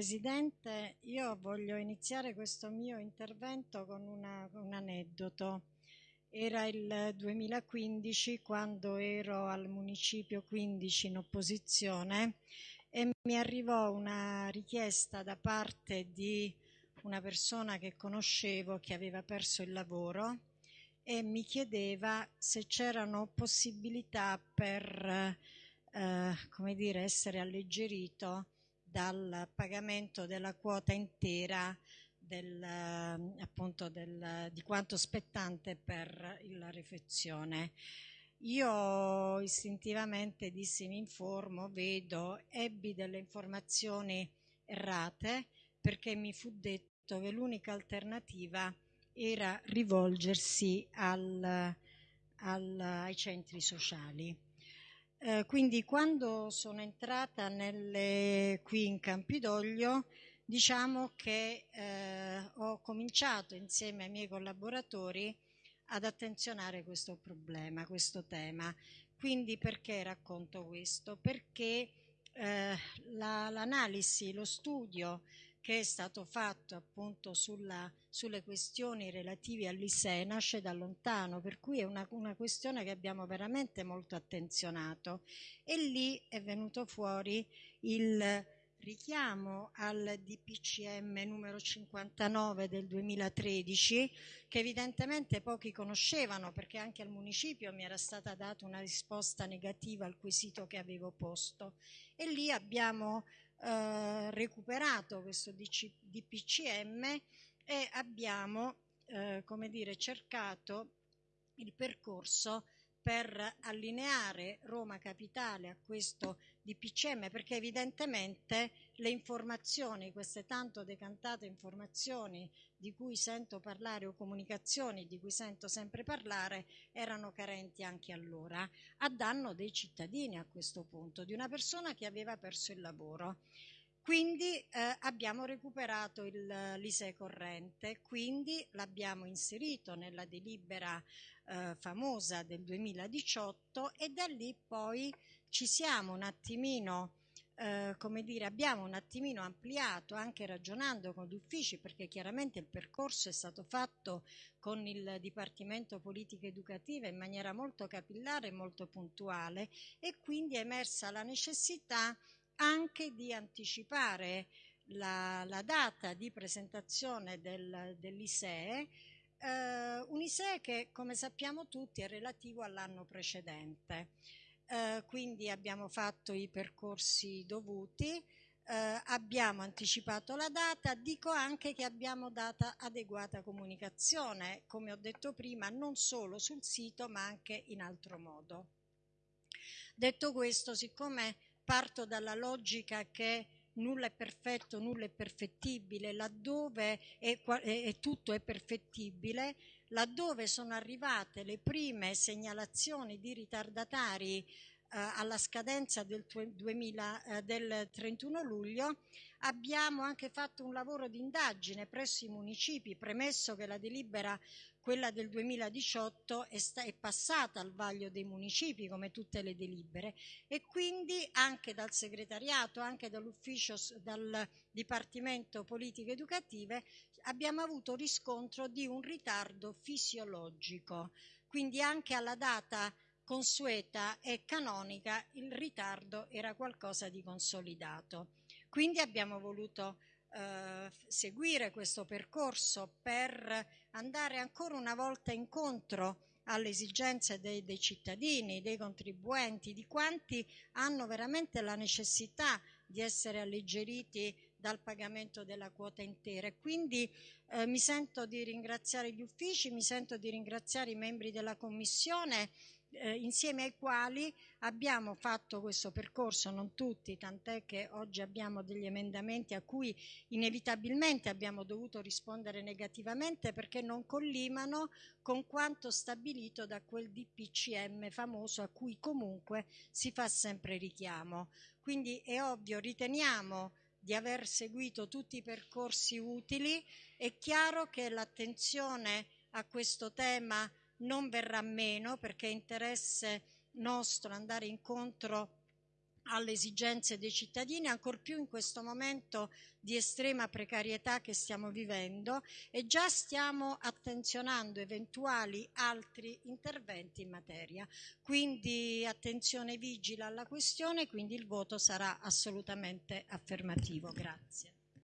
Presidente, io voglio iniziare questo mio intervento con una, un aneddoto. Era il 2015 quando ero al Municipio 15 in opposizione e mi arrivò una richiesta da parte di una persona che conoscevo che aveva perso il lavoro e mi chiedeva se c'erano possibilità per eh, come dire, essere alleggerito dal pagamento della quota intera del, appunto del, di quanto spettante per la refezione. Io istintivamente dissi mi informo, vedo, ebbi delle informazioni errate perché mi fu detto che l'unica alternativa era rivolgersi al, al, ai centri sociali. Eh, quindi quando sono entrata nelle, qui in Campidoglio, diciamo che eh, ho cominciato insieme ai miei collaboratori ad attenzionare questo problema, questo tema. Quindi perché racconto questo? Perché eh, la, l'analisi, lo studio che è stato fatto appunto sulla, sulle questioni relative all'ISEE nasce da lontano, per cui è una, una, questione che abbiamo veramente molto attenzionato. E lì è venuto fuori il richiamo al DPCM numero 59 del 2013 che evidentemente pochi conoscevano perché anche al municipio mi era stata data una risposta negativa al quesito che avevo posto. E lì abbiamo eh, recuperato questo DC, DPCM e abbiamo eh, come dire, cercato il percorso per allineare Roma Capitale a questo DPCM perché evidentemente le informazioni, queste tanto decantate informazioni di cui sento parlare o comunicazioni di cui sento sempre parlare erano carenti anche allora, a danno dei cittadini a questo punto, di una persona che aveva perso il lavoro. Quindi eh, abbiamo recuperato l'ISE corrente, quindi l'abbiamo inserito nella delibera eh, famosa del 2018 e da lì poi ci siamo un attimino eh, come dire, abbiamo un attimino ampliato anche ragionando con gli uffici perché chiaramente il percorso è stato fatto con il Dipartimento Politiche Educative in maniera molto capillare e molto puntuale e quindi è emersa la necessità anche di anticipare la, la data di presentazione del, dell'ISEE, eh, un ISEE che come sappiamo tutti è relativo all'anno precedente. Eh, quindi abbiamo fatto i percorsi dovuti, eh, abbiamo anticipato la data, dico anche che abbiamo data adeguata comunicazione, come ho detto prima, non solo sul sito ma anche in altro modo. Detto questo, siccome parto dalla logica che nulla è perfetto, nulla è perfettibile, laddove è, è, tutto è perfettibile, laddove sono arrivate le prime segnalazioni di ritardatari eh, alla scadenza del, 2000, eh, del 31 luglio, abbiamo anche fatto un lavoro di indagine presso i municipi, premesso che la delibera quella del 2018 è, è, passata al vaglio dei municipi come tutte le delibere e quindi anche dal segretariato, anche dall'ufficio, dal Dipartimento Politiche Educative abbiamo avuto riscontro di un ritardo fisiologico, quindi anche alla data consueta e canonica il ritardo era qualcosa di consolidato. Quindi abbiamo voluto eh, seguire questo percorso per andare ancora una volta incontro alle esigenze dei, dei, cittadini, dei contribuenti, di quanti hanno veramente la necessità di essere alleggeriti dal pagamento della quota intera. E quindi eh, mi sento di ringraziare gli uffici, mi sento di ringraziare i membri della Commissione eh, insieme ai quali abbiamo fatto questo percorso, non tutti, tant'è che oggi abbiamo degli emendamenti a cui inevitabilmente abbiamo dovuto rispondere negativamente perché non collimano con quanto stabilito da quel DPCM famoso a cui comunque si fa sempre richiamo. Quindi è ovvio, riteniamo di aver seguito tutti i percorsi utili, è chiaro che l'attenzione a questo tema non verrà meno perché è interesse nostro andare incontro alle esigenze dei cittadini, ancor più in questo momento di estrema precarietà che stiamo vivendo e già stiamo attenzionando eventuali altri interventi in materia. Quindi attenzione vigila alla questione, quindi il voto sarà assolutamente affermativo. Grazie.